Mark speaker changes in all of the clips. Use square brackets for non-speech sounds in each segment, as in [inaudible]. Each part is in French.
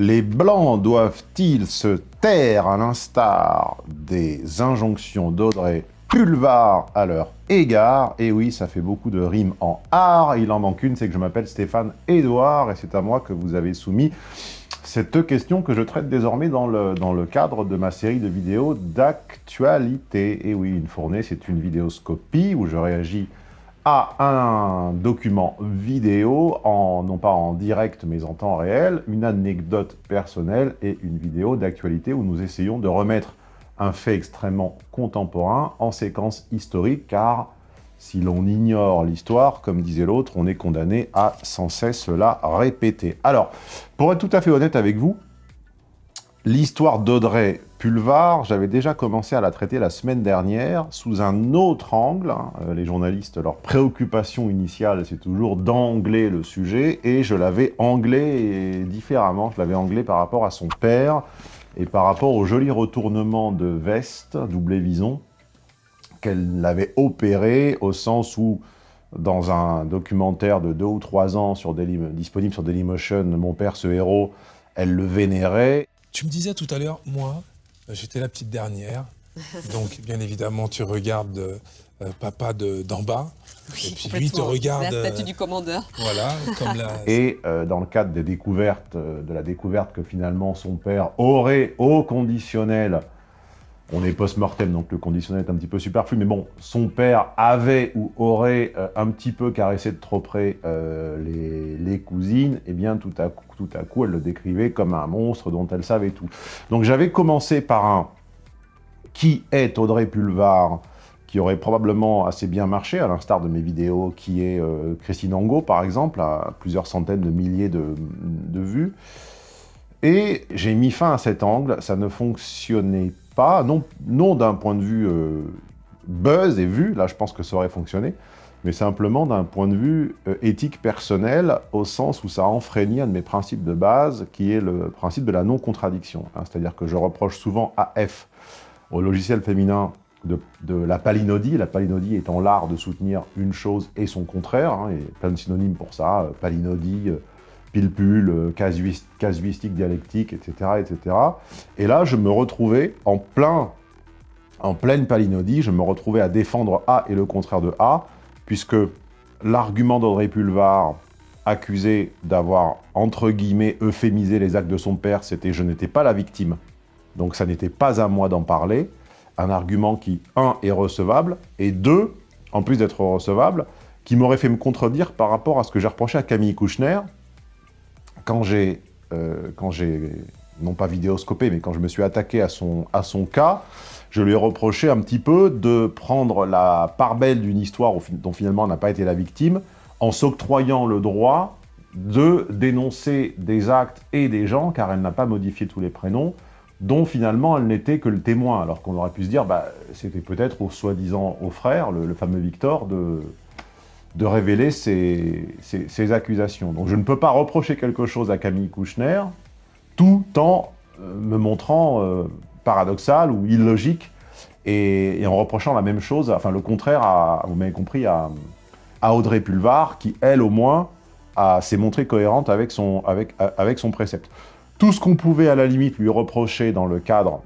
Speaker 1: Les Blancs doivent-ils se taire à l'instar des injonctions d'Audrey Pulvar à leur égard? Et oui, ça fait beaucoup de rimes en art. Il en manque une, c'est que je m'appelle Stéphane Edouard et c'est à moi que vous avez soumis cette question que je traite désormais dans le, dans le cadre de ma série de vidéos d'actualité. Et oui, une fournée, c'est une vidéoscopie où je réagis un document vidéo, en, non pas en direct mais en temps réel, une anecdote personnelle et une vidéo d'actualité où nous essayons de remettre un fait extrêmement contemporain en séquence historique, car si l'on ignore l'histoire, comme disait l'autre, on est condamné à sans cesse la répéter. Alors, pour être tout à fait honnête avec vous, l'histoire d'Audrey Pulvar, j'avais déjà commencé à la traiter la semaine dernière sous un autre angle. Hein. Euh, les journalistes, leur préoccupation initiale, c'est toujours d'angler le sujet, et je l'avais anglé différemment. Je l'avais anglé par rapport à son père et par rapport au joli retournement de veste, doublé vison, qu'elle l'avait opéré au sens où, dans un documentaire de deux ou trois ans sur disponible sur Dailymotion, Mon père, ce héros, elle le vénérait.
Speaker 2: Tu me disais tout à l'heure, moi, J'étais la petite dernière. [laughs] Donc, bien évidemment, tu regardes euh, papa d'en bas.
Speaker 3: et puis lui te regarde. La statue du commandeur.
Speaker 2: Voilà, comme la... [laughs]
Speaker 1: Et euh, dans le cadre des découvertes, euh, de la découverte que finalement son père aurait au conditionnel on est post-mortem, donc le conditionnel est un petit peu superflu, mais bon, son père avait ou aurait euh, un petit peu caressé de trop près euh, les, cousines, et eh bien tout à, coup, tout à coup, elle le décrivait comme un monstre dont elle savait tout. Donc j'avais commencé par un « Qui est Audrey Pulvar ?» qui aurait probablement assez bien marché, à l'instar de mes vidéos, qui est euh, Christine Angot, par exemple, à plusieurs centaines de milliers de, vues. Et j'ai mis fin à cet angle, ça ne fonctionnait non, non d'un point de vue euh, buzz et vue, là je pense que ça aurait fonctionné, mais simplement d'un point de vue euh, éthique personnel, au sens où ça enfreignit un de mes principes de base, qui est le principe de la non-contradiction. Hein. C'est-à-dire que je reproche souvent à F, au logiciel féminin, de, la palinodie, la palinodie étant l'art de soutenir une chose et son contraire, hein, et plein de synonymes pour ça, euh, palinodie, pile-pull, euh, casuistique, dialectique, etc., etc. Et là, je me retrouvais en plein, en pleine palinodie, je me retrouvais à défendre A et le contraire de A, puisque l'argument d'Audrey Pulvar, accusé d'avoir, entre guillemets, euphémisé les actes de son père, c'était « je n'étais pas la victime ». Donc ça n'était pas à moi d'en parler. Un argument qui, un, est recevable, et deux, en plus d'être recevable, qui m'aurait fait me contredire par rapport à ce que j'ai reproché à Camille Kouchner, quand j'ai, euh, quand j'ai, non pas vidéoscopé, mais quand je me suis attaqué à son, cas, je lui ai reproché un petit peu de prendre la part belle d'une histoire dont finalement n'a pas été la victime, en s'octroyant le droit de dénoncer des actes et des gens, car elle n'a pas modifié tous les prénoms, dont finalement elle n'était que le témoin, alors qu'on aurait pu se dire, bah, c'était peut-être au soi-disant au frère, le, fameux Victor, de, de révéler ces, accusations. Donc je ne peux pas reprocher quelque chose à Camille Kouchner, tout en euh, me montrant euh, paradoxal ou illogique, et, en reprochant la même chose, enfin le contraire, à, vous m'avez compris, à, Audrey Pulvar, qui elle au moins s'est montrée cohérente avec son, avec, avec son précepte. Tout ce qu'on pouvait à la limite lui reprocher dans le cadre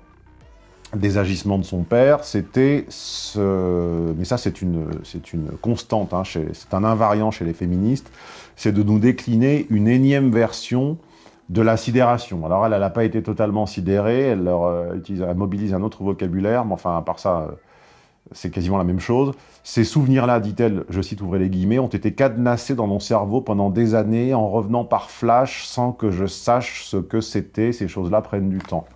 Speaker 1: des agissements de son père, c'était ce... Mais ça, c'est une, une constante, hein, c'est un invariant chez les féministes, c'est de nous décliner une énième version de la sidération. Alors elle, elle n'a pas été totalement sidérée, elle, leur, euh, utilise, elle, mobilise un autre vocabulaire, mais enfin, à part ça, euh, c'est quasiment la même chose. Ces souvenirs-là, dit-elle, je cite, ouvrez les guillemets, ont été cadenassés dans mon cerveau pendant des années, en revenant par flash, sans que je sache ce que c'était, ces choses-là prennent du temps.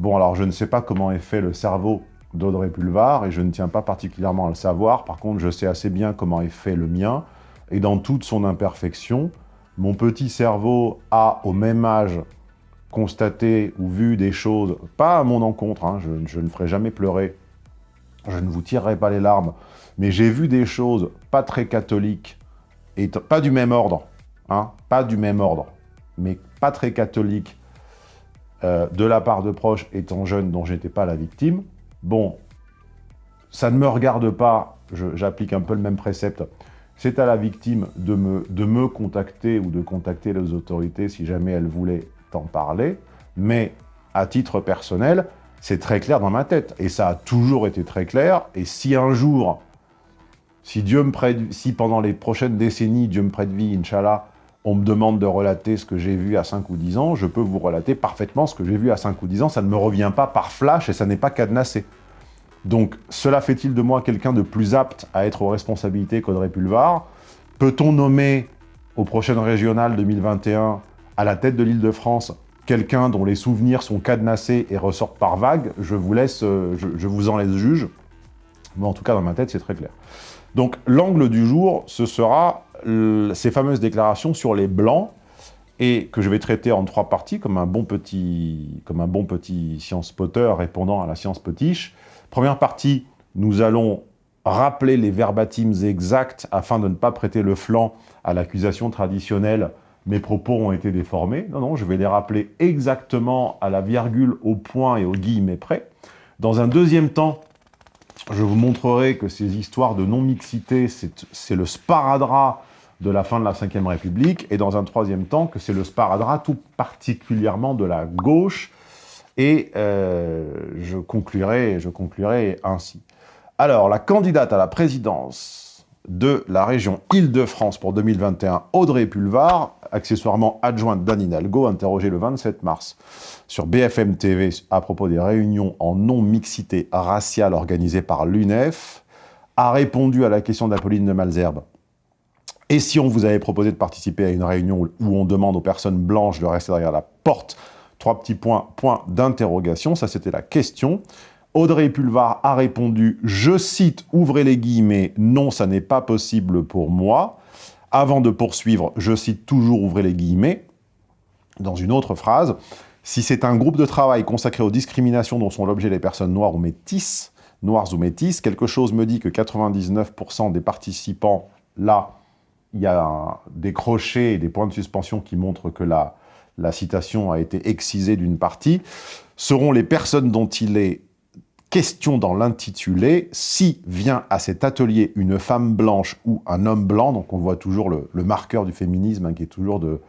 Speaker 1: Bon, alors je ne sais pas comment est fait le cerveau d'Audrey Pulvar, et je ne tiens pas particulièrement à le savoir. Par contre, je sais assez bien comment est fait le mien, et dans toute son imperfection, mon petit cerveau a, au même âge, constaté ou vu des choses, pas à mon encontre, hein, je, ne ferai jamais pleurer, je ne vous tirerai pas les larmes, mais j'ai vu des choses pas très catholiques, et pas du même ordre, hein, pas du même ordre, mais pas très catholiques, euh, de la part de proches étant jeune dont j'étais pas la victime. Bon, ça ne me regarde pas, j'applique un peu le même précepte. C'est à la victime de me, de me contacter ou de contacter les autorités si jamais elle voulait t'en parler, mais à titre personnel, c'est très clair dans ma tête. Et ça a toujours été très clair. Et si un jour, si Dieu me prête, si pendant les prochaines décennies, Dieu me prête vie, Inch'Allah, on me demande de relater ce que j'ai vu à 5 ou 10 ans, je peux vous relater parfaitement ce que j'ai vu à 5 ou 10 ans. Ça ne me revient pas par flash et ça n'est pas cadenassé. Donc, cela fait-il de moi quelqu'un de plus apte à être aux responsabilités qu'Audrey Pulvar? Peut-on nommer aux prochaines régionales 2021 à la tête de l'Île-de-France quelqu'un dont les souvenirs sont cadenassés et ressortent par vagues? Je vous laisse, euh, je, vous en laisse juge. Mais en tout cas, dans ma tête, c'est très clair. Donc, l'angle du jour, ce sera ces fameuses déclarations sur les Blancs, et que je vais traiter en trois parties, comme un bon petit, comme un bon petit science potter répondant à la science potiche. Première partie, nous allons rappeler les verbatims exacts afin de ne pas prêter le flanc à l'accusation traditionnelle « mes propos ont été déformés ». Non, non, je vais les rappeler exactement à la virgule, au point et au guillemets près. Dans un deuxième temps, je vous montrerai que ces histoires de non-mixité, c'est le sparadrap de la fin de la Ve République, et dans un troisième temps, que c'est le sparadrap tout particulièrement de la gauche, et euh, je, conclurai, je conclurai ainsi. Alors, la candidate à la présidence de la région Île-de-France pour 2021, Audrey Pulvar, accessoirement adjointe d'Anne Hidalgo, interrogée le 27 mars sur BFM TV à propos des réunions en non-mixité raciale organisées par l'UNEF, a répondu à la question d'Apolline de Malzerbe et si on vous avait proposé de participer à une réunion où on demande aux personnes blanches de rester derrière la porte, trois petits points, point d'interrogation, ça c'était la question. Audrey Pulvar a répondu, je cite, ouvrez les guillemets, non, ça n'est pas possible pour moi. Avant de poursuivre, je cite toujours, ouvrez les guillemets, dans une autre phrase, si c'est un groupe de travail consacré aux discriminations dont sont l'objet les personnes noires ou métisses, noires ou métisses, quelque chose me dit que 99% des participants là il y a des crochets et des points de suspension qui montrent que la citation a été excisée d'une partie, seront les personnes dont il est question dans l'intitulé, si vient à cet atelier une femme blanche ou un homme blanc, donc on voit toujours le, marqueur du féminisme hein, qui est toujours de,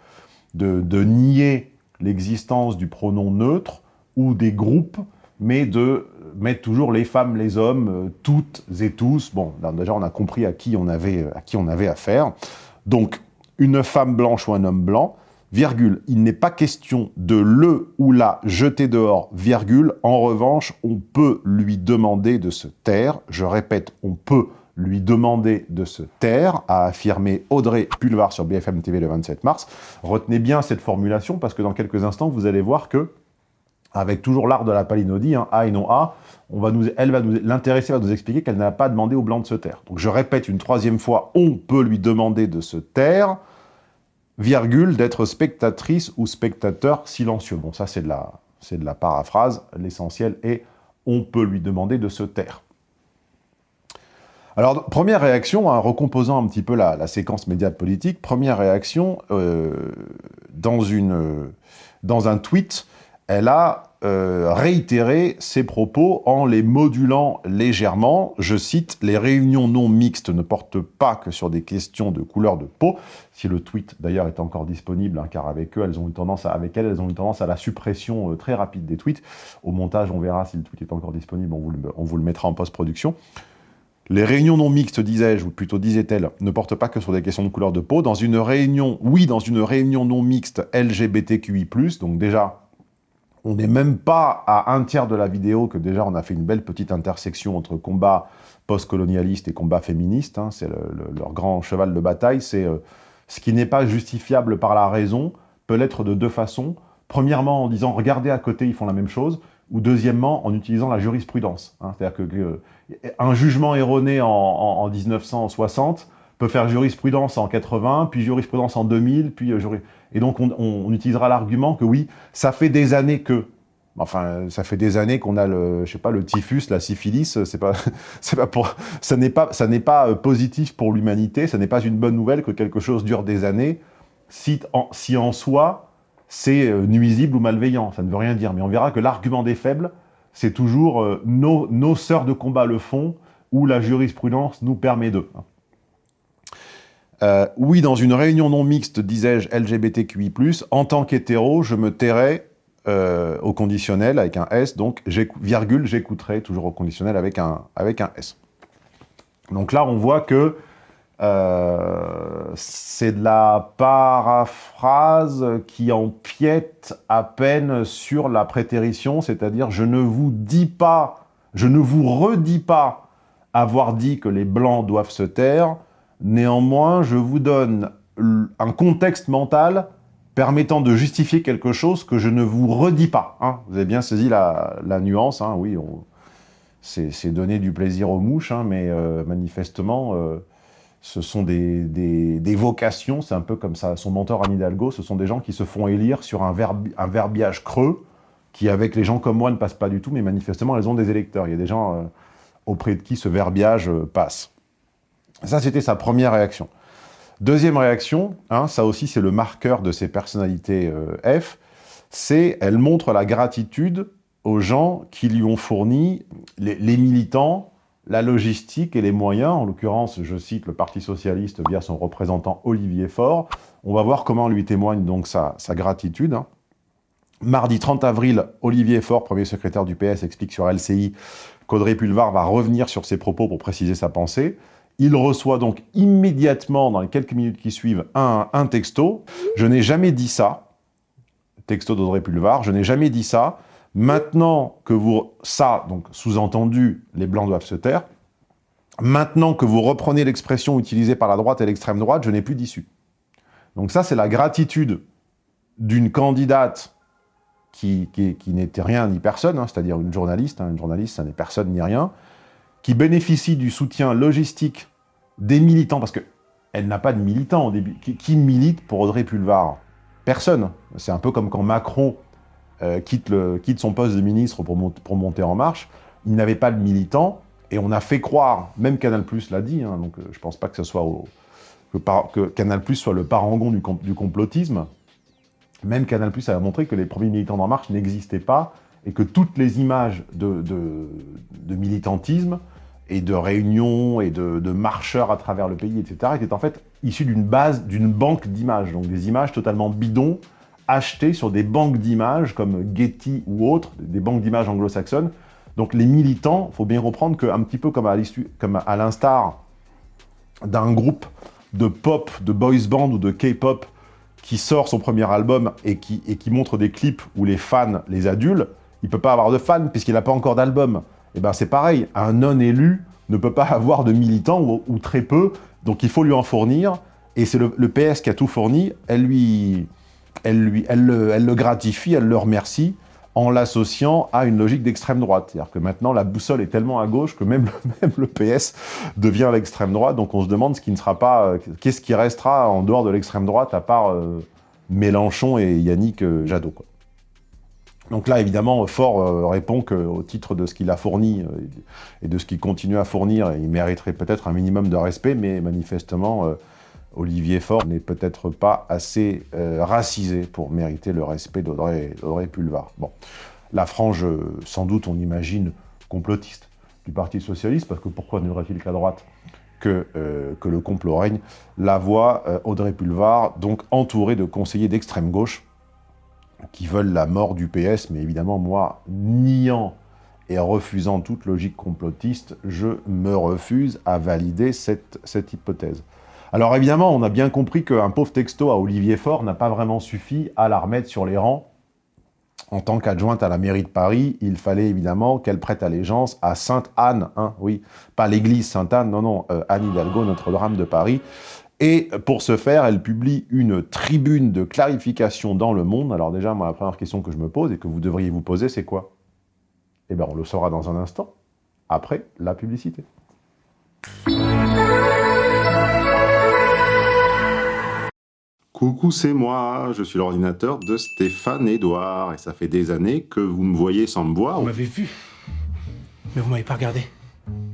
Speaker 1: de, nier l'existence du pronom neutre ou des groupes, mais de mettre toujours les femmes, les hommes, euh, toutes et tous. Bon, déjà, on a compris à qui on avait, à qui on avait affaire. Donc, une femme blanche ou un homme blanc, il n'est pas question de le ou la jeter dehors. En revanche, on peut lui demander de se taire. Je répète, on peut lui demander de se taire, a affirmé Audrey Pulvar sur BFM TV le 27 mars. Retenez bien cette formulation, parce que dans quelques instants, vous allez voir que avec toujours l'art de la palinodie, hein, A et non A, elle va nous, l'intéressée va nous expliquer qu'elle n'a pas demandé au blanc de se taire. Donc je répète une troisième fois, on peut lui demander de se taire, d'être spectatrice ou spectateur silencieux. Bon, ça c'est de la, de la paraphrase, l'essentiel est, on peut lui demander de se taire. Alors, première réaction, en recomposant un petit peu la, séquence média politique, première réaction, euh, une, dans un tweet, elle a euh, réitéré ses propos en les modulant légèrement. Je cite, « Les réunions non mixtes ne portent pas que sur des questions de couleur de peau ». Si le tweet, d'ailleurs, est encore disponible, hein, car avec eux, elles ont eu tendance à, avec elles, elles ont eu tendance à la suppression euh, très rapide des tweets. Au montage, on verra si le tweet est encore disponible, on vous le, on vous le mettra en post-production. Les réunions non mixtes, disais-je, ou plutôt disait-elle, ne portent pas que sur des questions de couleur de peau. Dans une réunion, oui, dans une réunion non mixte LGBTQI+, donc déjà, on n'est même pas à un tiers de la vidéo que déjà on a fait une belle petite intersection entre combat post-colonialiste et combat féministe. Hein. c'est leur grand cheval de bataille. C'est euh, ce qui n'est pas justifiable par la raison peut l'être de deux façons. Premièrement, en disant « regardez à côté, ils font la même chose », ou deuxièmement, en utilisant la jurisprudence. Hein. C'est-à-dire que, un jugement erroné en 1960 peut faire jurisprudence en 80, puis jurisprudence en 2000, puis... Euh, et donc on, utilisera l'argument que oui, ça fait des années que... Enfin, ça fait des années qu'on a le, je sais pas, le typhus, la syphilis, c'est pas, [laughs] c'est pas pour, ça n'est pas, ça n'est pas euh, positif pour l'humanité, ça n'est pas une bonne nouvelle que quelque chose dure des années, si en, si en soi, c'est euh, nuisible ou malveillant, ça ne veut rien dire. Mais on verra que l'argument des faibles, c'est toujours nos, nos sœurs de combat le font, ou la jurisprudence nous permet d'eux. Euh, oui, dans une réunion non mixte, disais-je LGBTQI+, en tant qu'hétéro, je me tairais euh, au conditionnel avec un S, donc virgule, j'écouterai toujours au conditionnel avec un, S. Donc là, on voit que euh, c'est de la paraphrase qui empiète à peine sur la prétérition, c'est-à-dire je ne vous dis pas, je ne vous redis pas avoir dit que les Blancs doivent se taire, néanmoins je vous donne un contexte mental permettant de justifier quelque chose que je ne vous redis pas. Hein. Vous avez bien saisi la, nuance, hein. oui, c'est donner du plaisir aux mouches, hein, mais euh, manifestement, euh, ce sont des, vocations, c'est un peu comme ça, son mentor Anne Hidalgo, ce sont des gens qui se font élire sur un, verbiage creux, qui avec les gens comme moi ne passe pas du tout, mais manifestement elles ont des électeurs. Il y a des gens euh, auprès de qui ce verbiage passe. Ça, c'était sa première réaction. Deuxième réaction, hein, ça aussi c'est le marqueur de ses personnalités euh, F, c'est elle montre la gratitude aux gens qui lui ont fourni les militants la logistique et les moyens, en l'occurrence, je cite le Parti Socialiste via son représentant Olivier Faure. On va voir comment lui témoigne donc sa, gratitude. Hein. Mardi 30 avril, Olivier Faure, premier secrétaire du PS, explique sur LCI qu'Audrey Pulvar va revenir sur ses propos pour préciser sa pensée. Il reçoit donc immédiatement, dans les quelques minutes qui suivent, un, texto. Je n'ai jamais dit ça, texto d'Audrey Pulvar, je n'ai jamais dit ça. Maintenant que vous... Ça, donc sous-entendu, les Blancs doivent se taire. Maintenant que vous reprenez l'expression utilisée par la droite et l'extrême droite, je n'ai plus d'issue. Donc ça, c'est la gratitude d'une candidate qui, n'était rien ni personne, hein, c'est-à-dire une journaliste, hein, une journaliste, ça n'est personne ni rien, qui bénéficie du soutien logistique des militants, parce qu'elle n'a pas de militants au début. Qui, milite pour Audrey Pulvar? Personne. C'est un peu comme quand Macron euh, quitte, le, quitte, son poste de ministre pour, pour monter en marche, il n'avait pas de militants, et on a fait croire, même Canal+, l'a dit, hein, donc euh, je ne pense pas que ce soit que, que, Canal+, soit le parangon du, du complotisme, même Canal+, a montré que les premiers militants d'En Marche n'existaient pas, et que toutes les images de, de, militantisme, et de réunions, et de, marcheurs à travers le pays, etc., étaient en fait issues d'une base, d'une banque d'images, donc des images totalement bidons, achetés sur des banques d'images comme Getty ou autres, des banques d'images anglo-saxonnes. Donc les militants, il faut bien reprendre qu'un petit peu comme à l'instar d'un groupe de pop, de boys band ou de K-pop qui sort son premier album et qui, et qui montre des clips où les fans les adulent, il ne peut pas avoir de fans puisqu'il n'a pas encore d'album. Et eh ben c'est pareil, un non-élu ne peut pas avoir de militants ou, très peu, donc il faut lui en fournir. Et c'est le, le, PS qui a tout fourni, elle lui, elle, lui, elle, le, gratifie, elle le remercie en l'associant à une logique d'extrême droite. C'est-à-dire que maintenant, la boussole est tellement à gauche que même, [laughs] même le PS devient l'extrême droite. Donc on se demande ce qui ne sera pas, euh, qu'est-ce qui restera en dehors de l'extrême droite à part euh, Mélenchon et Yannick euh, Jadot. Donc là, évidemment, Fort répond qu'au titre de ce qu'il a fourni et de ce qu'il continue à fournir, il mériterait peut-être un minimum de respect, mais manifestement, Olivier Faure n'est peut-être pas assez euh, racisé pour mériter le respect d'Audrey Pulvar. Bon, la frange, sans doute, on imagine, complotiste du Parti Socialiste, parce que pourquoi n'aurait-il qu'à droite que, euh, que, le complot règne, la voix euh, Audrey Pulvar, donc entourée de conseillers d'extrême gauche, qui veulent la mort du PS, mais évidemment, moi, niant et refusant toute logique complotiste, je me refuse à valider cette, cette hypothèse. Alors évidemment, on a bien compris qu'un pauvre texto à Olivier Faure n'a pas vraiment suffi à la remettre sur les rangs. En tant qu'adjointe à la mairie de Paris, il fallait évidemment qu'elle prête allégeance à Sainte-Anne, hein, oui, pas l'église Sainte-Anne, non, non, euh, Anne Hidalgo, Notre-Dame de Paris. Et pour ce faire, elle publie une tribune de clarification dans Le Monde. Alors déjà, moi, la première question que je me pose et que vous devriez vous poser, c'est quoi? Eh bien, on le saura dans un instant, après la publicité. Coucou, c'est moi, je suis l'ordinateur de Stéphane Edouard, et ça fait des années que vous me voyez sans me voir.
Speaker 4: Vous m'avez vu, mais vous m'avez pas regardé.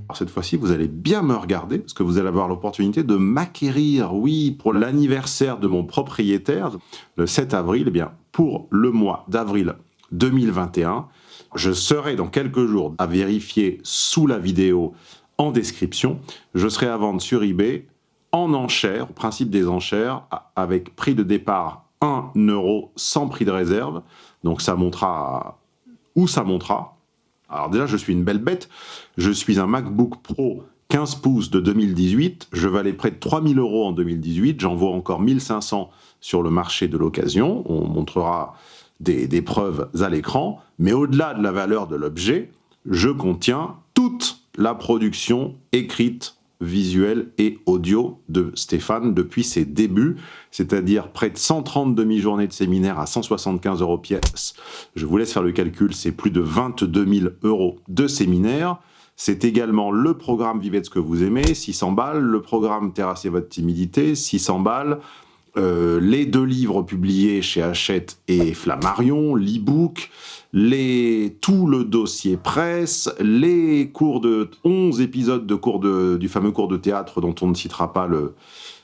Speaker 1: Alors cette fois-ci, vous allez bien me regarder, parce que vous allez avoir l'opportunité de m'acquérir, oui, pour l'anniversaire de mon propriétaire, le 7 avril, eh bien, pour le mois d'avril 2021, je serai dans quelques jours à vérifier sous la vidéo en description, je serai à vendre sur eBay
Speaker 5: en enchère, au principe des enchères, avec prix de départ 1 euro sans prix de réserve. Donc ça montera où ça montera. Alors déjà, je suis une belle bête. Je suis un MacBook Pro 15 pouces de 2018. Je valais près de 3000 euros en 2018. J'en vaux encore 1500 sur le marché de l'occasion. On montrera des, des preuves à l'écran. Mais au-delà de la valeur de l'objet, je contiens toute la production écrite visuel et audio de Stéphane depuis ses débuts, c'est-à-dire près de 130 demi-journées de séminaire à 175 euros pièce. Je vous laisse faire le calcul, c'est plus de 22 000 euros de séminaire. C'est également le programme Vivez ce que vous aimez, 600 balles, le programme Terrasser votre timidité, 600 balles, euh, les deux livres publiés chez Hachette et Flammarion, l'e-book, tout le dossier presse, les cours de 11 épisodes de cours de, du fameux cours de théâtre dont on ne citera pas le,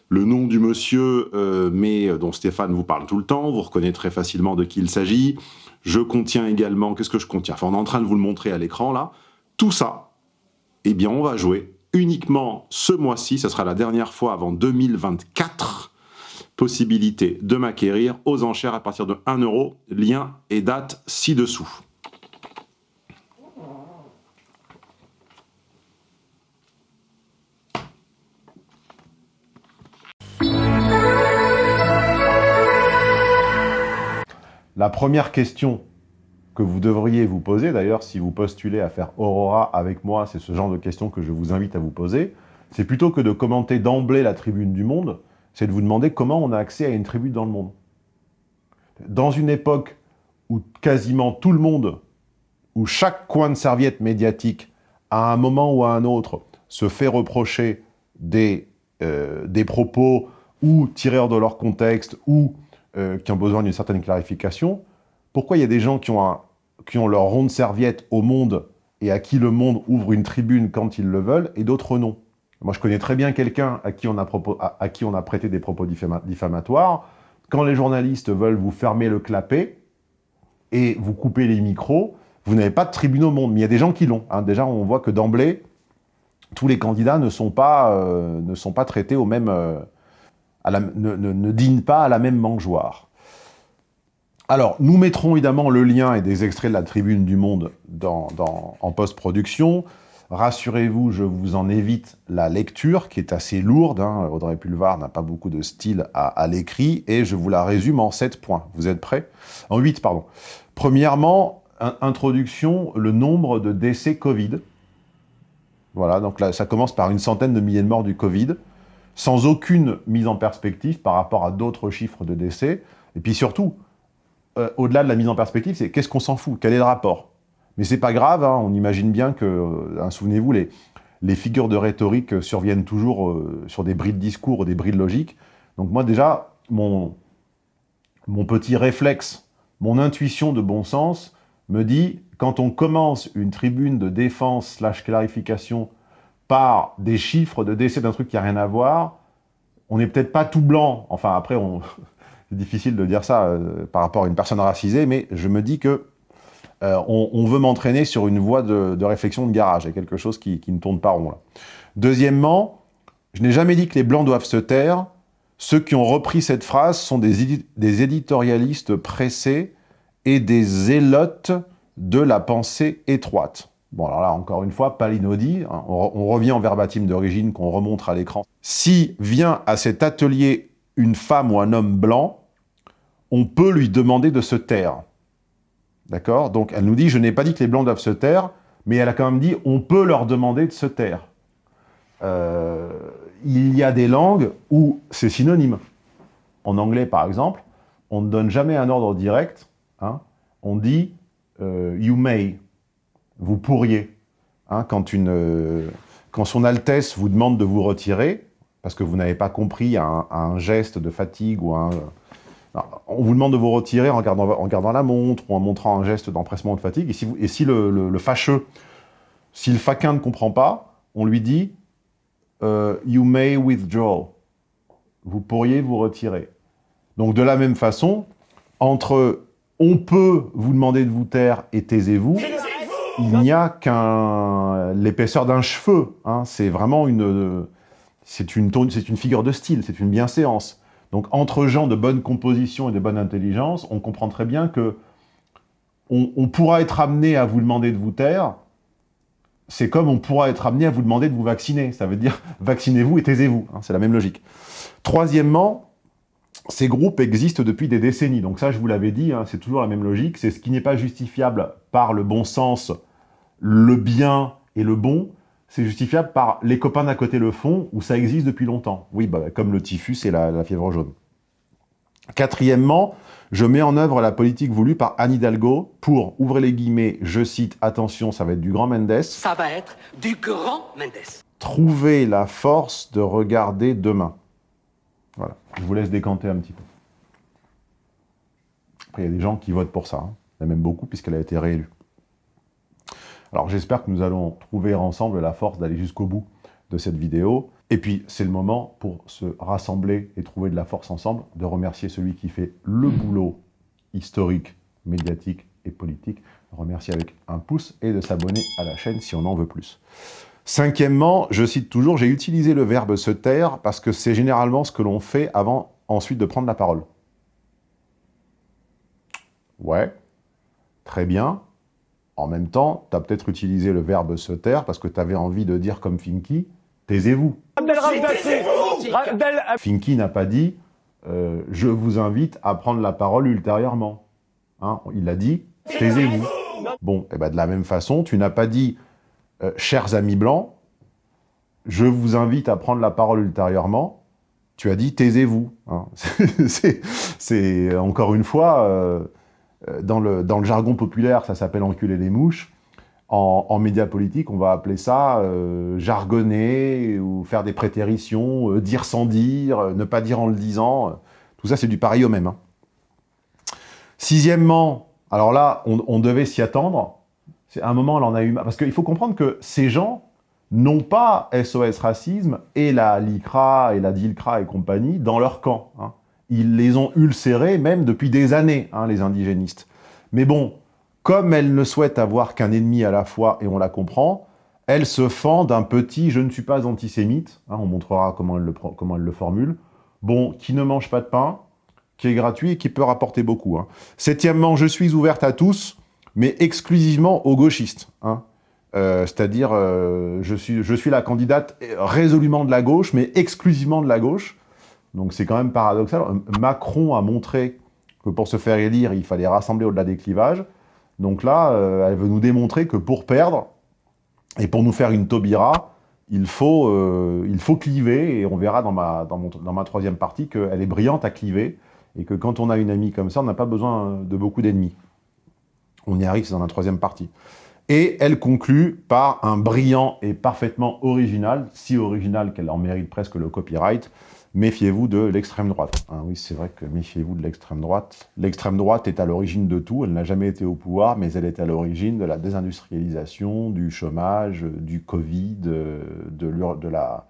Speaker 5: le nom du monsieur, euh, mais dont Stéphane vous parle tout le temps, vous reconnaîtrez facilement de qui il s'agit. Je contiens également, qu'est-ce que je contiens? Enfin, on est en train de vous le montrer à l'écran là. Tout ça, eh bien, on va jouer uniquement ce mois-ci, ça sera la dernière fois avant 2024, possibilité de m'acquérir aux enchères à partir de 1 euro, lien et date ci-dessous.
Speaker 1: La première question que vous devriez vous poser, d'ailleurs, si vous postulez à faire Aurora avec moi, c'est ce genre de questions que je vous invite à vous poser, c'est plutôt que de commenter d'emblée la tribune du monde, c'est de vous demander comment on a accès à une tribu dans le monde. Dans une époque où quasiment tout le monde, où chaque coin de serviette médiatique, à un moment ou à un autre, se fait reprocher des, euh, des propos ou tirés de leur contexte ou euh, qui ont besoin d'une certaine clarification, pourquoi il y a des gens qui ont, qui ont leur ronde serviette au monde et à qui le monde ouvre une tribune quand ils le veulent, et d'autres non? Moi, je connais très bien quelqu'un à, qui on a prêté des propos diffamatoires. Quand les journalistes veulent vous fermer le clapet et vous couper les micros, vous n'avez pas de tribune au monde. Mais il y a des gens qui l'ont. Hein. Déjà, on voit que d'emblée, tous les candidats ne sont pas, euh, ne sont pas traités au même... Euh, ne, ne, dînent pas à la même mangeoire. Alors, nous mettrons évidemment le lien et des extraits de la Tribune du Monde en post-production. Rassurez-vous, je vous en évite la lecture, qui est assez lourde. Hein. Audrey Pulvar n'a pas beaucoup de style à, l'écrit, et je vous la résume en 7 points. Vous êtes prêts? En 8, pardon. Premièrement, introduction, le nombre de décès Covid. Voilà, donc là, ça commence par une centaine de milliers de morts du Covid, sans aucune mise en perspective par rapport à d'autres chiffres de décès. Et puis surtout, euh, au-delà de la mise en perspective, c'est qu'est-ce qu'on s'en fout? Quel est le rapport? Mais c'est pas grave, hein, on imagine bien que, hein, souvenez-vous, les, figures de rhétorique surviennent toujours euh, sur des bris de discours ou des bris de logique. Donc moi déjà, mon, petit réflexe, mon intuition de bon sens me dit, quand on commence une tribune de défense slash clarification par des chiffres de décès d'un truc qui n'a rien à voir, on n'est peut-être pas tout blanc, enfin après, [laughs] c'est difficile de dire ça euh, par rapport à une personne racisée, mais je me dis que euh, on, veut m'entraîner sur une voie de, réflexion de garage. Il y a quelque chose qui, ne tourne pas rond. Deuxièmement, je n'ai jamais dit que les Blancs doivent se taire. Ceux qui ont repris cette phrase sont des, éditorialistes pressés et des zélotes de la pensée étroite. Bon, alors là, encore une fois, pas l'inaudible. Hein. on, on, revient en verbatim d'origine qu'on remonte à l'écran. Si vient à cet atelier une femme ou un homme blanc, on peut lui demander de se taire. D'accord? Donc elle nous dit, je n'ai pas dit que les blancs doivent se taire, mais elle a quand même dit, on peut leur demander de se taire. Euh, il y a des langues où c'est synonyme. En anglais, par exemple, on ne donne jamais un ordre direct. Hein. on dit euh, you may », vous pourriez. Hein, quand, son Altesse vous demande de vous retirer, parce que vous n'avez pas compris un, un, geste de fatigue ou un, on vous demande de vous retirer en regardant, la montre ou en montrant un geste d'empressement ou de fatigue. Et si, le, fâcheux, si le faquin ne comprend pas, on lui dit euh, You may withdraw ». Vous pourriez vous retirer. Donc de la même façon, entre « on peut vous demander de vous taire » et « taisez-vous », il n'y a qu'un l'épaisseur d'un cheveu. Hein. C'est vraiment une c'est une, une figure de style, c'est une bienséance. Donc, entre gens de bonne composition et de bonne intelligence, on comprend très bien que on, pourra être amené à vous demander de vous taire, c'est comme on pourra être amené à vous demander de vous vacciner. Ça veut dire, [laughs] vaccinez-vous et taisez-vous. Hein, c'est la même logique. Troisièmement, ces groupes existent depuis des décennies. Donc ça, je vous l'avais dit, hein, c'est toujours la même logique. C'est ce qui n'est pas justifiable par le bon sens, le bien et le bon, c'est justifiable par les copains d'à côté le font, où ça existe depuis longtemps. Oui, bah, comme le typhus et la, fièvre jaune. Quatrièmement, je mets en œuvre la politique voulue par Anne Hidalgo pour, ouvrez les guillemets, je cite, attention, ça va être du grand Mendes.
Speaker 6: Ça va être du grand Mendes.
Speaker 1: Trouver la force de regarder demain. Voilà, je vous laisse décanter un petit peu. Après, il y a des gens qui votent pour ça. Hein. Il y en a même beaucoup, puisqu'elle a été réélue. Alors j'espère que nous allons trouver ensemble la force d'aller jusqu'au bout de cette vidéo. Et puis, c'est le moment pour se rassembler et trouver de la force ensemble, de remercier celui qui fait le boulot historique, médiatique et politique. Remercier avec un pouce et de s'abonner à la chaîne si on en veut plus. Cinquièmement, je cite toujours, j'ai utilisé le verbe « se taire » parce que c'est généralement ce que l'on fait avant ensuite de prendre la parole. Ouais, très bien. En même temps, tu as peut-être utilisé le verbe « se taire » parce que tu avais envie de dire comme Finky, « taisez-vous ». Finky n'a pas dit euh, je vous invite à prendre la parole ultérieurement hein, Il a dit « taisez-vous ». Bon, et eh ben de la même façon, tu n'as pas dit euh, chers amis blancs, je vous invite à prendre la parole ultérieurement », tu as dit « taisez-vous hein. [laughs] C'est encore une fois... Euh, dans le, dans le jargon populaire, ça s'appelle enculer les mouches. En, en médias politiques, on va appeler ça euh, jargonner ou faire des prétéritions, euh, dire sans dire, euh, ne pas dire en le disant. Tout ça, c'est du pareil au même. Hein. Sixièmement, alors là, on, devait s'y attendre. C'est un moment, elle en a eu... Parce qu'il faut comprendre que ces gens n'ont pas SOS Racisme et la LICRA et la DILCRA et compagnie dans leur camp. Hein. Ils les ont ulcérés même depuis des années, hein, les indigénistes. Mais bon, comme elles ne souhaitent avoir qu'un ennemi à la fois, et on la comprend, elles se fend d'un petit « je ne suis pas antisémite hein, on montrera comment elles, le, comment le formulent, bon, qui ne mange pas de pain, qui est gratuit et qui peut rapporter beaucoup. Hein. Septièmement, je suis ouverte à tous, mais exclusivement aux gauchistes. Euh, c'est-à-dire, euh, je, suis, je suis la candidate résolument de la gauche, mais exclusivement de la gauche. Donc c'est quand même paradoxal. Macron a montré que pour se faire élire, il fallait rassembler au-delà des clivages. Donc là, euh, elle veut nous démontrer que pour perdre, et pour nous faire une Taubira, il faut, euh, il faut cliver, et on verra dans ma, dans, dans ma troisième partie qu'elle est brillante à cliver, et que quand on a une amie comme ça, on n'a pas besoin de beaucoup d'ennemis. On y arrive, c'est dans la troisième partie. Et elle conclut par un brillant et parfaitement original, si original qu'elle en mérite presque le copyright, méfiez-vous de l'extrême droite. Ah oui, c'est vrai que méfiez-vous de l'extrême droite. L'extrême droite est à l'origine de tout, elle n'a jamais été au pouvoir, mais elle est à l'origine de la désindustrialisation, du chômage, du Covid, la,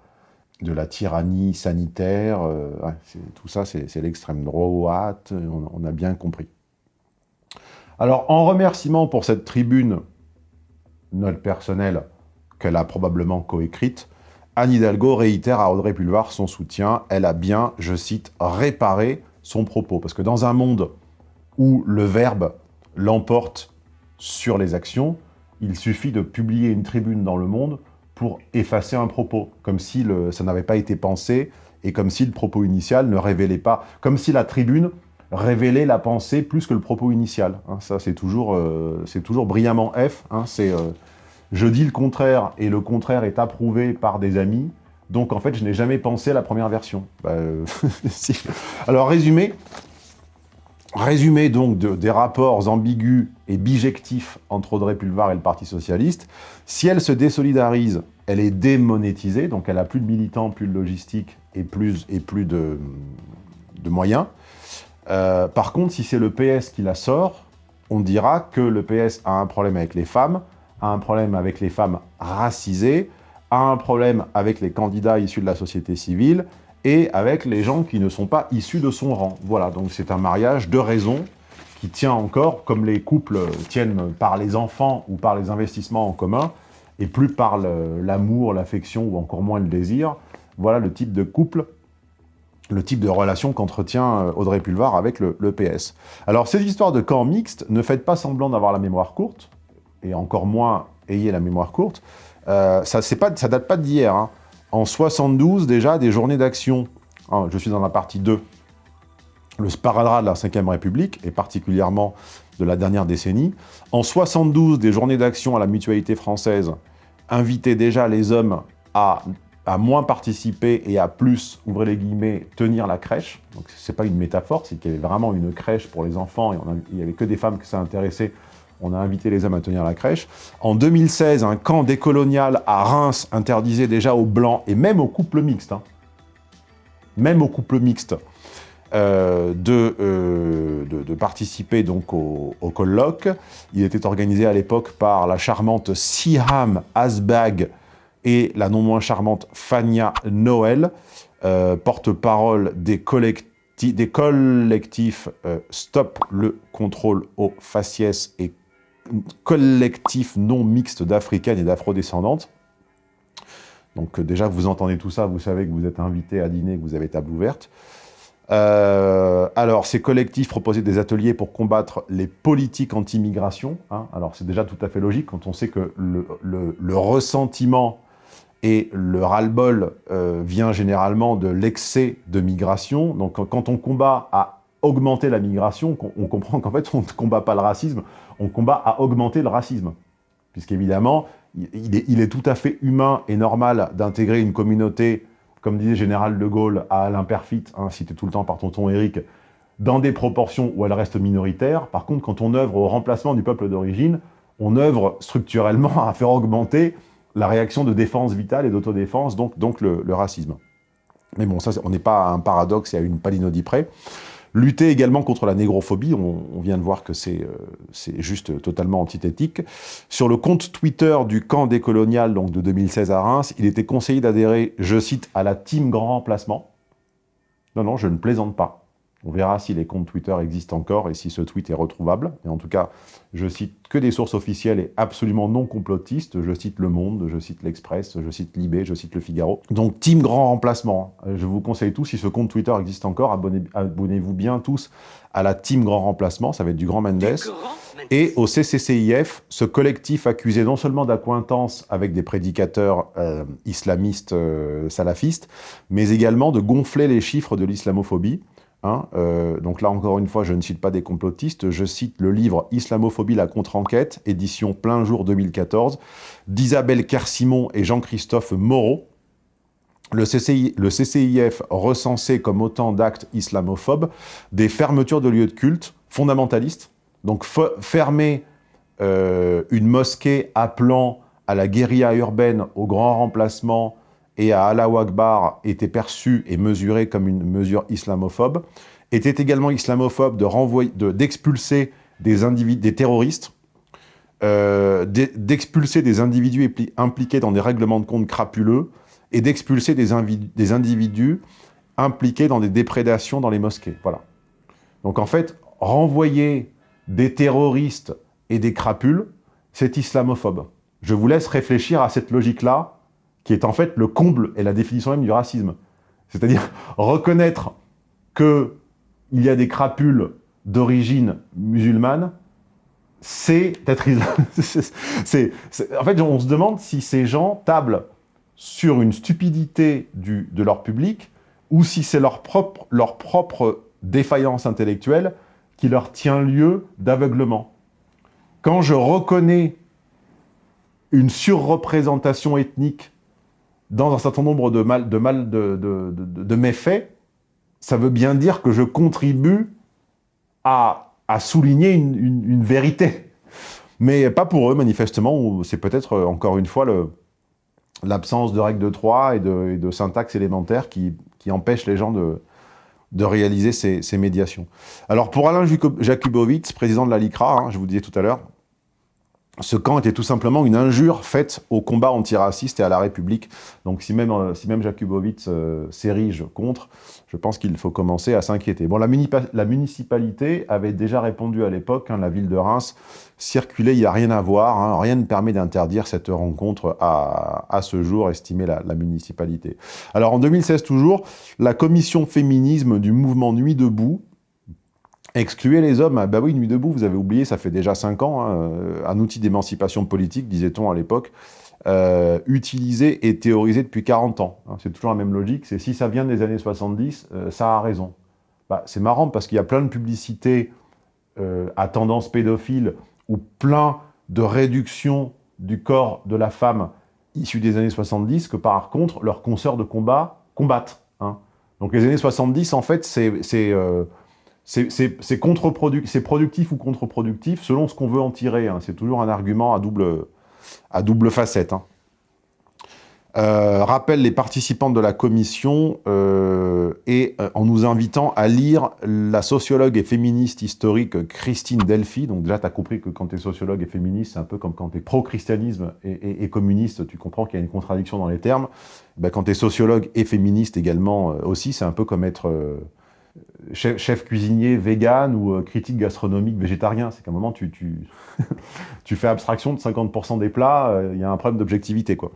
Speaker 1: de la tyrannie sanitaire. Euh, tout ça, c'est l'extrême droite, on, on a bien compris. Alors, en remerciement pour cette tribune, note personnelle, qu'elle a probablement coécrite, Anne Hidalgo réitère à Audrey Pulvar son soutien. Elle a bien, je cite, réparé son propos. Parce que dans un monde où le verbe l'emporte sur les actions, il suffit de publier une tribune dans Le Monde pour effacer un propos, comme si ça n'avait pas été pensé et comme si le propos initial ne révélait pas, comme si la tribune révélait la pensée plus que le propos initial. Hein. ça, c'est toujours, euh, toujours brillamment F. Hein. c'est euh, je dis le contraire, et le contraire est approuvé par des amis, donc en fait, je n'ai jamais pensé à la première version. Bah, euh, [laughs] Alors, résumé, résumé donc des rapports ambigus et bijectifs entre Audrey Pulvar et le Parti Socialiste, si elle se désolidarise, elle est démonétisée, donc elle a plus de militants, plus de logistique et plus, et plus de, moyens. Euh, par contre, si c'est le PS qui la sort, on dira que le PS a un problème avec les femmes, a un problème avec les femmes racisées, a un problème avec les candidats issus de la société civile et avec les gens qui ne sont pas issus de son rang. Voilà, donc c'est un mariage de raison qui tient encore, comme les couples tiennent par les enfants ou par les investissements en commun, et plus par l'amour, l'affection ou encore moins le désir, voilà le type de couple, le type de relation qu'entretient euh, Audrey Pulvar avec le, PS. Alors, ces histoires de camp mixte, ne faites pas semblant d'avoir la mémoire courte, et encore moins ayez la mémoire courte. Euh, ça, ça date pas d'hier. Hein. En 72, déjà, des journées d'action. Ah, je suis dans la partie 2. Le sparadrap de la Ve République, et particulièrement de la dernière décennie. En 72, des journées d'action à la mutualité française invitaient déjà les hommes à, à, moins participer et à plus, ouvrez les guillemets, tenir la crèche. Donc c'est pas une métaphore, c'est qu'il y avait vraiment une crèche pour les enfants et il n'y avait que des femmes que ça intéressait on a invité les hommes à tenir la crèche. En 2016, un camp décolonial à Reims interdisait déjà aux Blancs, et même aux couples mixtes, hein, même aux couples mixtes, euh, euh, de, participer donc au, colloque. Il était organisé à l'époque par la charmante Siham Asbag et la non moins charmante Fania Noël, euh, porte-parole des collectifs des collectifs Stop le contrôle aux faciès et collectif non mixte d'africaines et d'afrodescendantes. Donc euh, déjà, vous entendez tout ça, vous savez que vous êtes invité à dîner, que vous avez table ouverte. Euh, alors, ces collectifs proposaient des ateliers pour combattre les politiques anti-migration. Hein. Alors, c'est déjà tout à fait logique quand on sait que le, ressentiment et le ras-le-bol euh, vient généralement de l'excès de migration. Donc, quand on combat à augmenter la migration, on comprend qu'en fait, on ne combat pas le racisme, on combat à augmenter le racisme. Puisqu'évidemment, il est, il est tout à fait humain et normal d'intégrer une communauté, comme disait Général de Gaulle à Alain Perfit, hein, cité tout le temps par tonton Eric, dans des proportions où elle reste minoritaire. Par contre, quand on œuvre au remplacement du peuple d'origine, on œuvre structurellement à faire augmenter la réaction de défense vitale et d'autodéfense, donc, le, le, racisme. Mais bon, ça, on n'est pas à un paradoxe et à une palinodie près. Lutter également contre la négrophobie, on, vient de voir que euh, c'est juste totalement antithétique. Sur le compte Twitter du camp décolonial donc de 2016 à Reims, il était conseillé d'adhérer, je cite, à la team grand remplacement. Non, non, je ne plaisante pas. On verra si les comptes Twitter existent encore et si ce tweet est retrouvable. Et en tout cas, je cite que des sources officielles et absolument non complotistes. Je cite Le Monde, je cite L'Express, je cite Libé, je cite Le Figaro. Donc, team grand remplacement. Je vous conseille tous, si ce compte Twitter existe encore, abonnez-vous bien tous à la team grand remplacement. Ça va être du Grand Mendes. Et au CCCIF, ce collectif accusé non seulement d'accointance avec des prédicateurs euh, islamistes euh, salafistes, mais également de gonfler les chiffres de l'islamophobie. Hein, euh, donc là, encore une fois, je ne cite pas des complotistes, je cite le livre « Islamophobie, la contre-enquête », édition plein jour 2014, d'Isabelle Kersimon et Jean-Christophe Moreau. Le, CCIF recensait comme autant d'actes islamophobes des fermetures de lieux de culte fondamentalistes, donc fermer euh, une mosquée appelant à la guérilla urbaine, au grand remplacement, et à Allah Akbar était perçu et mesuré comme une mesure islamophobe, était également islamophobe d'expulser de des, des terroristes, euh, d'expulser des individus impliqués dans des règlements de compte crapuleux et d'expulser des, des, individus impliqués dans des déprédations dans les mosquées. Voilà. Donc en fait, renvoyer des terroristes et des crapules, c'est islamophobe. Je vous laisse réfléchir à cette logique-là qui est en fait le comble et la définition même du racisme. C'est-à-dire [laughs] reconnaître qu'il y a des crapules d'origine musulmane, c'est être... [laughs] en fait, on se demande si ces gens tablent sur une stupidité de leur public ou si c'est leur propre défaillance intellectuelle qui leur tient lieu d'aveuglement. Quand je reconnais une surreprésentation ethnique dans un certain nombre de, mal, de, de, méfaits, ça veut bien dire que je contribue à, à souligner une, une, vérité. Mais pas pour eux, manifestement, c'est peut-être, euh, encore une fois, l'absence de règles de Troie et de, de syntaxe élémentaire qui, qui empêche les gens de, de réaliser ces, ces, médiations. Alors, pour Alain Jakubowicz, président de la LICRA, hein, je vous disais tout à l'heure, ce camp était tout simplement une injure faite au combat antiraciste et à la République. Donc si même, euh, si même Jakubowicz euh, s'érige contre, je pense qu'il faut commencer à s'inquiéter. Bon, la, municipalité avait déjà répondu à l'époque, hein, la ville de Reims, circuler, il n'y a rien à voir, hein, rien ne permet d'interdire cette rencontre à, ce jour, estimait la, municipalité. Alors en 2016 toujours, la commission féminisme du mouvement Nuit debout, Excluer les hommes, ah bah oui, Nuit debout, vous avez oublié, ça fait déjà 5 ans, hein, euh, un outil d'émancipation politique, disait-on à l'époque, euh, utilisé et théorisé depuis 40 ans. Hein. c'est toujours la même logique, c'est si ça vient des années 70, euh, ça a raison. Bah, c'est marrant parce qu'il y a plein de publicités à tendance pédophile ou plein de réductions du corps de la femme issue des années 70 que par contre leurs consoeurs de combat combattent. Hein. Donc les années 70, en fait, c'est c'est productif ou contre-productif selon ce qu'on veut en tirer. Hein. C'est toujours un argument à double, à double facette. Hein. Euh, rappelle les participants de la commission euh, et euh, en nous invitant à lire la sociologue et féministe historique Christine Delphi. Donc déjà, tu as compris que quand tu es sociologue et féministe, c'est un peu comme quand tu es pro-christianisme et, communiste, tu comprends qu'il y a une contradiction dans les termes. Ben, quand tu es sociologue et féministe également aussi, c'est un peu comme être chef, cuisinier vegan ou euh, critique gastronomique végétarien. C'est qu'à un moment, tu, tu, [laughs] tu, fais abstraction de 50% des plats, euh, il y a un problème d'objectivité. quoi.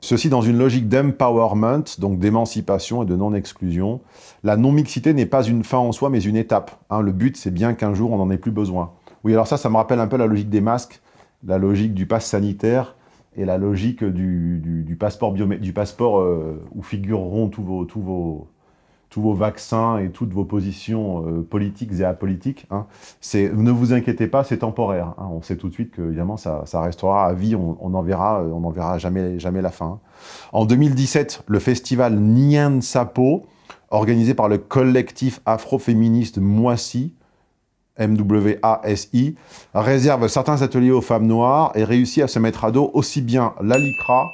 Speaker 1: Ceci dans une logique d'empowerment, donc d'émancipation et de non-exclusion. La non-mixité n'est pas une fin en soi, mais une étape. Hein. le but, c'est bien qu'un jour, on n'en ait plus besoin. Oui, alors ça, ça me rappelle un peu la logique des masques, la logique du pass sanitaire et la logique du, du, passeport, du passeport euh, où figureront tous vos, tous vos, tous vos vaccins et toutes vos positions euh, politiques et apolitiques. Hein, ne vous inquiétez pas, c'est temporaire. Hein, on sait tout de suite que évidemment ça, restera à vie, on n'en verra, euh, jamais, la fin. Hein. En 2017, le festival Nien Sapo, organisé par le collectif afroféministe Moissy, MWASI, réserve certains ateliers aux femmes noires et réussit à se mettre à dos aussi bien l'ALICRA,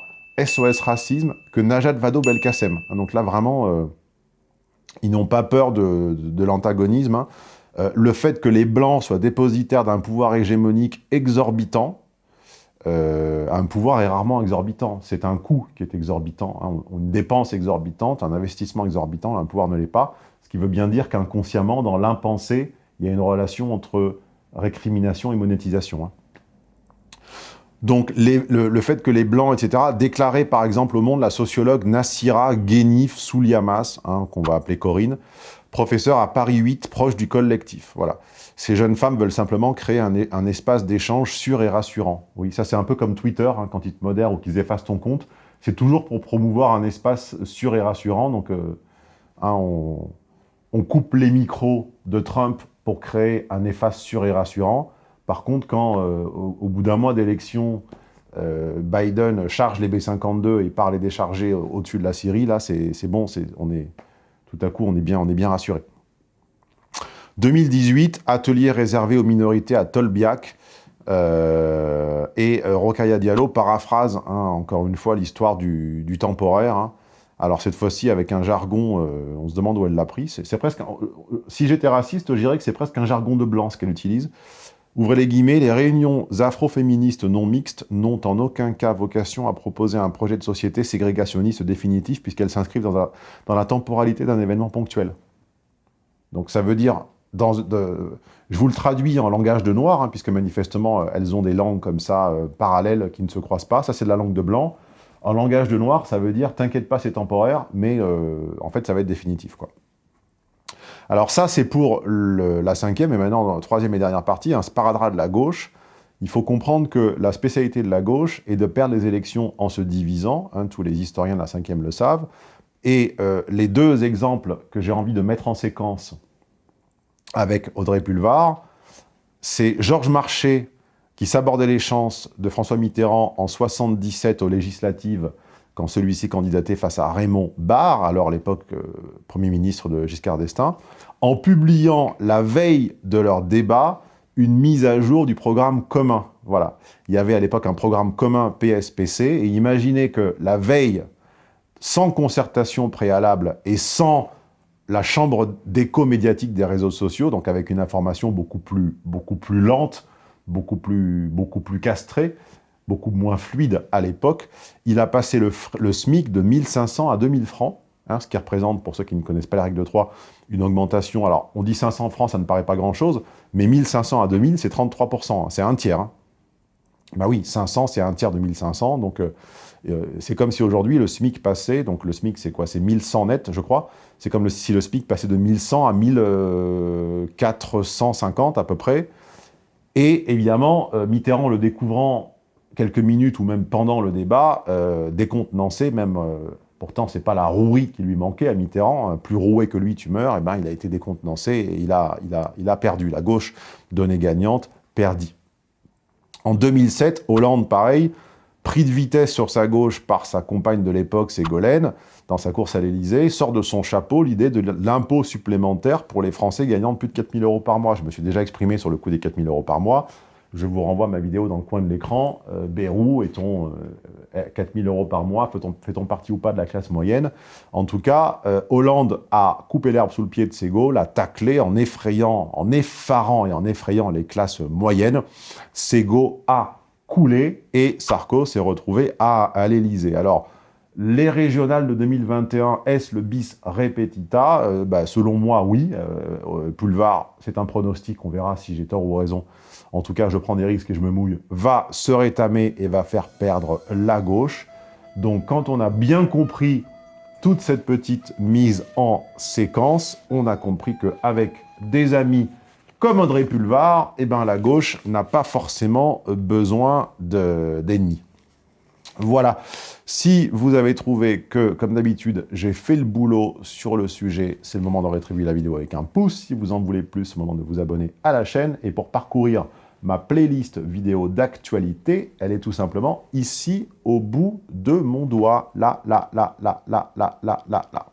Speaker 1: SOS Racisme, que Najat Vado-Belkacem. Donc là, vraiment, euh, ils n'ont pas peur de, l'antagonisme. Hein. Euh, le fait que les Blancs soient dépositaires d'un pouvoir hégémonique exorbitant, euh, un pouvoir est rarement exorbitant. C'est un coût qui est exorbitant. Hein. Une dépense exorbitante, un investissement exorbitant, un pouvoir ne l'est pas. Ce qui veut bien dire qu'inconsciemment, dans l'impensé, il y a une relation entre récrimination et monétisation. Hein. Donc le, fait que les Blancs, etc., déclaraient par exemple au monde la sociologue Nassira Genif Souliamas, hein, qu'on va appeler Corinne, professeure à Paris 8, proche du collectif. Voilà. Ces jeunes femmes veulent simplement créer un, espace d'échange sûr et rassurant. Oui, ça c'est un peu comme Twitter, hein, quand ils te modèrent ou qu'ils effacent ton compte. C'est toujours pour promouvoir un espace sûr et rassurant. Donc, euh, hein, on, on coupe les micros de Trump pour créer un espace sûr et rassurant. Par contre, quand euh, au, bout d'un mois d'élection, euh, Biden charge les B-52 et part les décharger au-dessus de la Syrie, là, c'est bon, on est, tout à coup, on est bien, rassuré. 2018, atelier réservé aux minorités à Tolbiac, euh, et Rokaya Diallo paraphrase, hein, encore une fois, l'histoire du, temporaire. Hein. Alors cette fois-ci, avec un jargon, on se demande où elle l'a pris. C'est presque, si j'étais raciste, je dirais que c'est presque un jargon de blanc ce qu'elle utilise. Ouvrez les guillemets, les réunions afroféministes non mixtes n'ont en aucun cas vocation à proposer un projet de société ségrégationniste définitif puisqu'elles s'inscrivent dans, la temporalité d'un événement ponctuel. Donc ça veut dire, je vous le traduis en langage de noir, hein, puisque manifestement elles ont des langues comme ça euh, parallèles qui ne se croisent pas, ça c'est de la langue de blanc. En langage de noir, ça veut dire, t'inquiète pas c'est temporaire, mais euh, en fait ça va être définitif. quoi. Alors ça, c'est pour la cinquième, et maintenant, dans la troisième et dernière partie, un sparadrap de la gauche. Il faut comprendre que la spécialité de la gauche est de perdre les élections en se divisant, hein, tous les historiens de la cinquième le savent, et euh, les deux exemples que j'ai envie de mettre en séquence avec Audrey Pulvar, c'est Georges Marchais qui s'abordait les chances de François Mitterrand en 77 aux législatives quand celui-ci candidatait face à Raymond Barre, alors l'époque euh, Premier ministre de Giscard d'Estaing, en publiant la veille de leur débat une mise à jour du programme commun. Voilà. Il y avait à l'époque un programme commun PSPC, et imaginez que la veille, sans concertation préalable et sans la chambre d'écho médiatique des réseaux sociaux, donc avec une information beaucoup plus, beaucoup plus lente, beaucoup plus, beaucoup plus castré, beaucoup moins fluide à l'époque. Il a passé le, SMIC de 1500 à 2000 francs, hein, ce qui représente, pour ceux qui ne connaissent pas la règle de 3, une augmentation. Alors, on dit 500 francs, ça ne paraît pas grand-chose, mais 1500 à 2000, c'est 33%, hein, c'est un tiers. Hein. Bah oui, 500, c'est un tiers de 1500, donc... Euh, euh, c'est comme si aujourd'hui le SMIC passait, donc le SMIC c'est quoi? C'est 1100 net, je crois. C'est comme si le SMIC passait de 1100 à 1450 à peu près. Et évidemment, euh, Mitterrand le découvrant quelques minutes ou même pendant le débat, euh, décontenancé, même, pourtant c'est pas la rouerie qui lui manquait à Mitterrand, hein, plus roué que lui tu meurs, et eh ben, il a été décontenancé et il a, il, a, il a perdu. La gauche, donnée gagnante, perdit. En 2007, Hollande, pareil, pris de vitesse sur sa gauche par sa compagne de l'époque, Ségolène, dans sa course à l'Élysée, sort de son chapeau l'idée de l'impôt supplémentaire pour les Français gagnant plus de 4 000 euros par mois. Je me suis déjà exprimé sur le coût des 4 000 euros par mois. Je vous renvoie ma vidéo dans le coin de l'écran. Euh, Bérou, est-on 4 000 euros par mois Fait-on partie ou pas de la classe moyenne? En tout cas, euh, Hollande a coupé l'herbe sous le pied de Ségo, l'a taclé en effrayant, en effarant et en effrayant les classes moyennes. Ségo a coulé et Sarko s'est retrouvé à, à l'Elysée. Alors, les régionales de 2021, est-ce le bis repetita? Euh, bah, Selon moi, oui. Euh, Pulvar, c'est un pronostic, on verra si j'ai tort ou raison. En tout cas, je prends des risques et je me mouille. Va se rétamer et va faire perdre la gauche. Donc, quand on a bien compris toute cette petite mise en séquence, on a compris qu'avec des amis comme Audrey Pulvar, eh ben, la gauche n'a pas forcément besoin d'ennemis. Voilà. Si vous avez trouvé que, comme d'habitude, j'ai fait le boulot sur le sujet, c'est le moment de rétribuer la vidéo avec un pouce. Si vous en voulez plus, c'est le moment de vous abonner à la chaîne. Et pour parcourir ma playlist vidéo d'actualité, elle est tout simplement ici, au bout de mon doigt. Là, là, là, là, là, là, là, là, là.